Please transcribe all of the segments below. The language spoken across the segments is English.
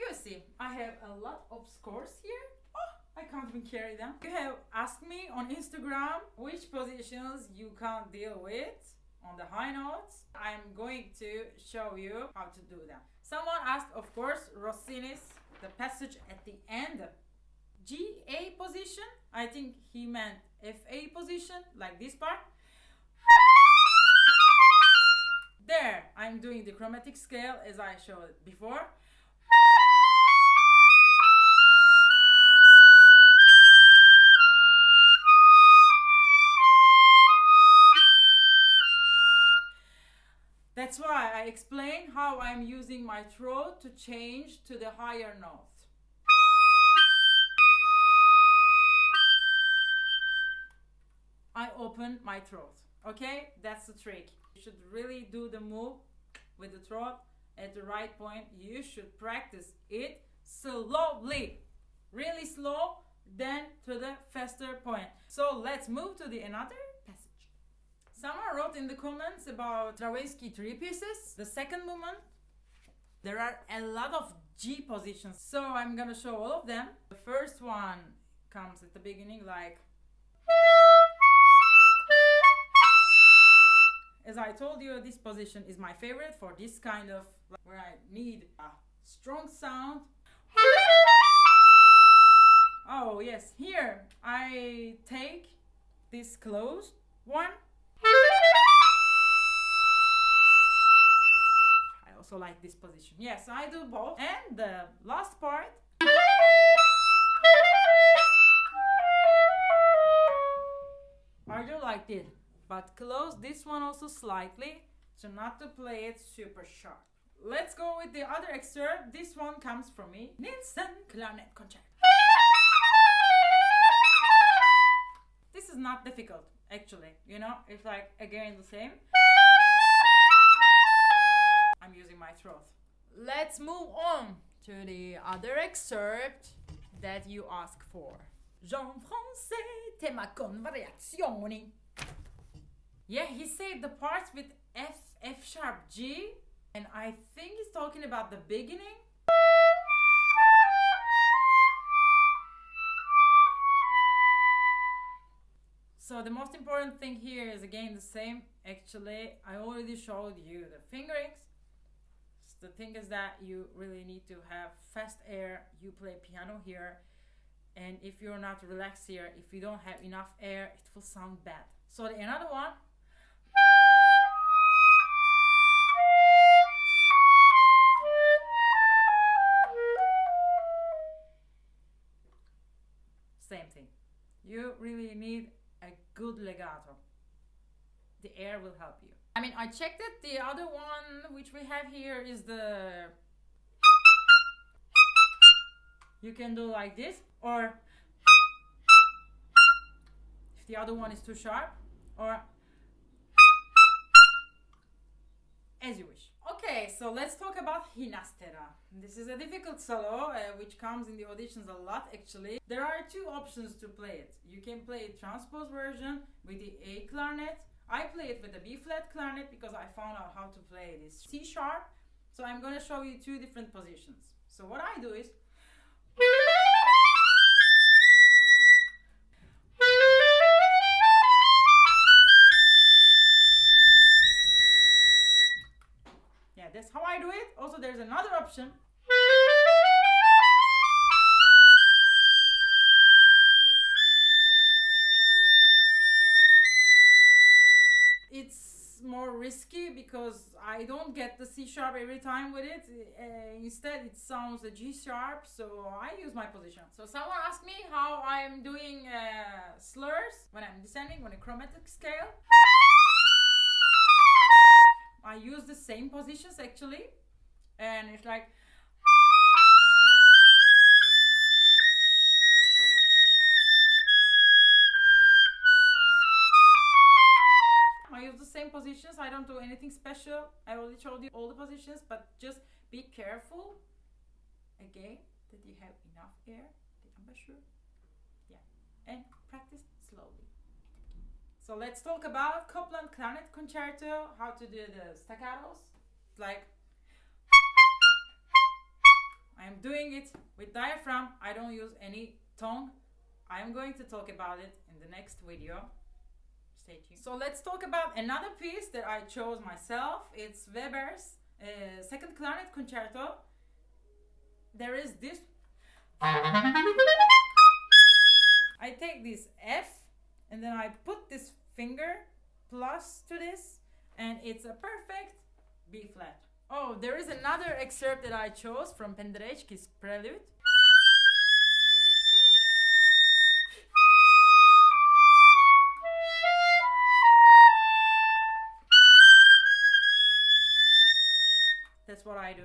you see, I have a lot of scores here. Oh, I can't even carry them. You have asked me on Instagram which positions you can't deal with on the high notes. I'm going to show you how to do them. Someone asked, of course, Rossini's the passage at the end. G A position. I think he meant F A position, like this part. There, I'm doing the chromatic scale as I showed before. That's why I explain how I'm using my throat to change to the higher note. I open my throat. Okay, that's the trick. You should really do the move with the throat at the right point. You should practice it slowly, really slow, then to the faster point. So let's move to the another. Someone wrote in the comments about Stravinsky three pieces. The second movement, there are a lot of G positions, so I'm gonna show all of them. The first one comes at the beginning like as I told you, this position is my favorite for this kind of where I need a strong sound. Oh yes, here I take this closed one. Also like this position. Yes, I do both. And the last part. I do like this but close this one also slightly so not to play it super sharp. Let's go with the other excerpt. This one comes from me. Nielsen Clarinet Concert. This is not difficult actually, you know, it's like again the same. I'm using my throat. Let's move on to the other excerpt that you asked for. Jean Françaix, tema con variazioni. Yeah, he said the parts with F, F sharp, G, and I think he's talking about the beginning. So the most important thing here is again the same. Actually, I already showed you the fingerings. The thing is that you really need to have fast air. You play piano here, and if you're not relaxed here, if you don't have enough air, it will sound bad. So the another one Same thing. You really need a good legato. The air will help you. I mean, I checked it. The other one which we have here is the. You can do like this, or if the other one is too sharp, or as you wish. Okay, so let's talk about Ginastera. This is a difficult solo, uh, which comes in the auditions a lot actually. There are two options to play it. You can play a transpose version with the A clarinet. I play it with a B-flat clarinet because I found out how to play this C sharp. So I'm gonna show you two different positions. So what I do is Yeah, that's how I do it. Also, there's another option. More risky because I don't get the C sharp every time with it. Uh, instead, it sounds a G sharp, so I use my position. So someone asked me how I'm doing uh, slurs when I'm descending on a chromatic scale. I use the same positions actually, and it's like. Same positions. I don't do anything special. I already showed you all the positions, but just be careful again that you have enough air, the embouchure. Yeah, and practice slowly. So let's talk about Copland Clarinet Concerto, how to do the staccatos. Like, I'm doing it with diaphragm. I don't use any tongue. I'm going to talk about it in the next video. Stay tuned. So let's talk about another piece that I chose myself. It's Weber's uh, second clarinet concerto. There is this. I take this F and then I put this finger plus to this and it's a perfect B flat. Oh, there is another excerpt that I chose from Penderecki's Prelude. That's what I do.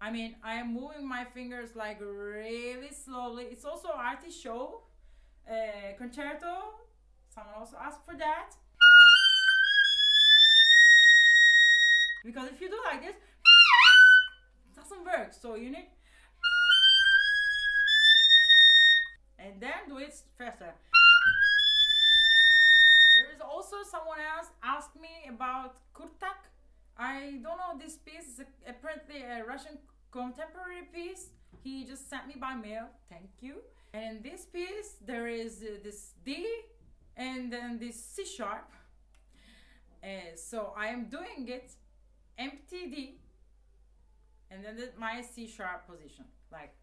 I mean, I am moving my fingers like really slowly. It's also Artie Shaw uh, concerto. Someone also asked for that. Because if you do like this, it doesn't work. So you need and then do it faster. There is also someone else asked me about Kurtág. I don't know this piece apparently a Russian contemporary piece. He just sent me by mail. Thank you. And in this piece there is uh, this D and then this C sharp. Uh, so I am doing it empty D and then the, my C sharp position like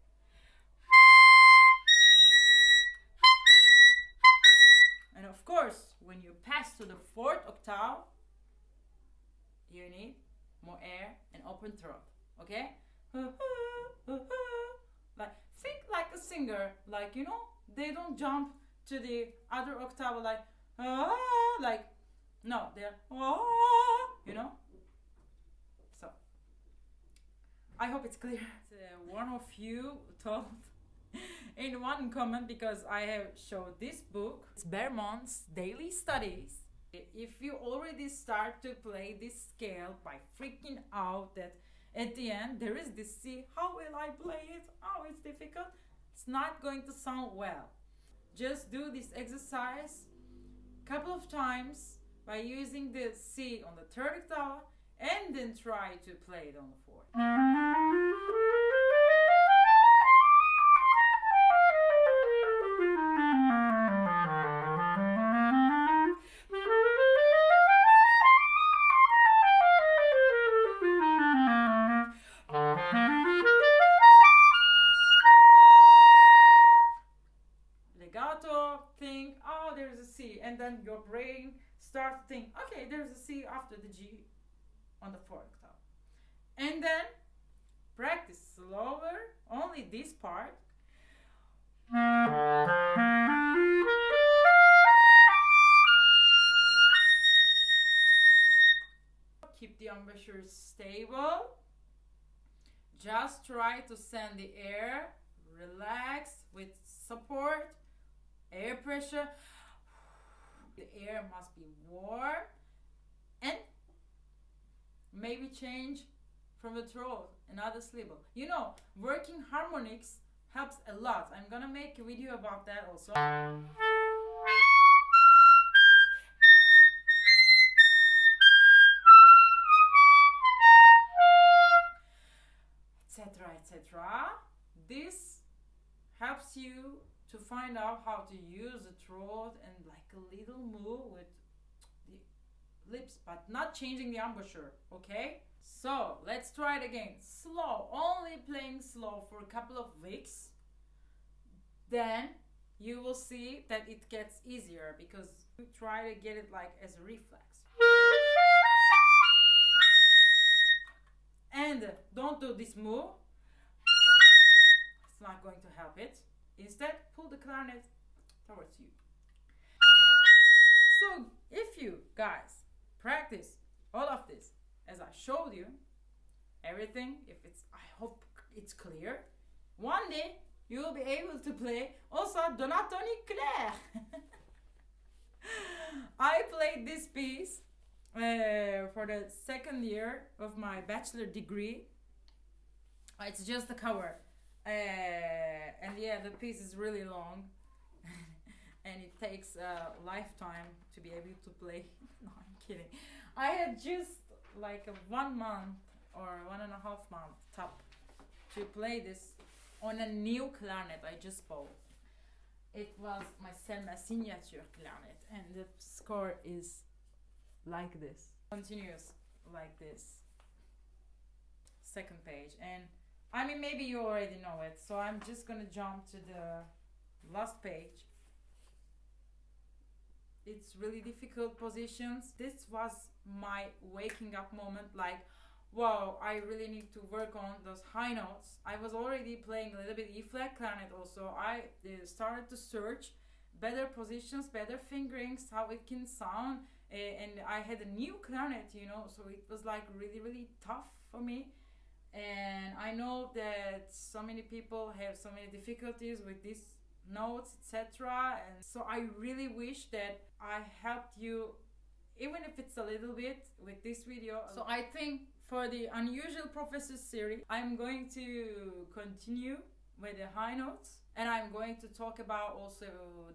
and of course when you pass to the fourth octave you need more air and open throat okay like think like a singer like you know they don't jump to the other octave like ah, like no they're ah, you know so I hope it's clear. One of you told in one comment because I have showed this book. It's Baermann's Daily Studies. If you already start to play this scale by freaking out that at the end there is this C, how will I play it? Oh, it's difficult. It's not going to sound well. Just do this exercise a couple of times by using the C on the third octave and then try to play it on the fourth. And then your brain starts to think, okay, there's a C after the G on the fourth octave. And then practice slower, only this part. Keep the embouchure stable. Just try to send the air, relax with support, air pressure. The air must be warm and maybe change from the throat another syllable. You know, working harmonics helps a lot. I'm gonna make a video about that also. Etc. etc. This helps you to find out how to use the throat and like a little move with the lips, but not changing the embouchure, okay? So let's try it again. Slow, only playing slow for a couple of weeks. Then you will see that it gets easier because you try to get it like as a reflex. And don't do this move. It's not going to help it. Instead, towards you. So, if you guys practice all of this as I showed you, everything, if it's, I hope it's clear, one day you will be able to play also Donatoni Clair. I played this piece uh, for the second year of my bachelor degree. It's just a cover. Uh, and yeah, the piece is really long. and it takes a lifetime to be able to play. no, I'm kidding. I had just like a one month or one and a half month top to play this on a new clarinet I just bought. It was my Selmer signature clarinet, and the score is like this. Continues like this. Second page, and I mean maybe you already know it, so I'm just gonna jump to the last page. It's really difficult positions. This was my waking up moment, like wow, I really need to work on those high notes. I was already playing a little bit E flat clarinet also. I uh, started to search better positions, better fingerings, how it can sound. And I had a new clarinet, you know, so it was like really, really tough for me. And I know that so many people have so many difficulties with these notes, etc. And so I really wish that I helped you even if it's a little bit with this video. So I think for the unusual professor series, I'm going to continue with the high notes and I'm going to talk about also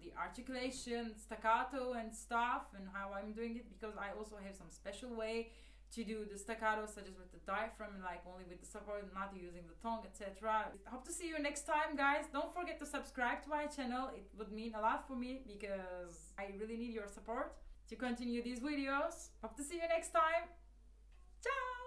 the articulation, staccato and stuff and how I'm doing it because I also have some special way to do the staccato such as with the diaphragm like only with the support not using the tongue etc hope to see you next time guys. Don't forget to subscribe to my channel. It would mean a lot for me because i really need your support to continue these videos. Hope to see you next time. Ciao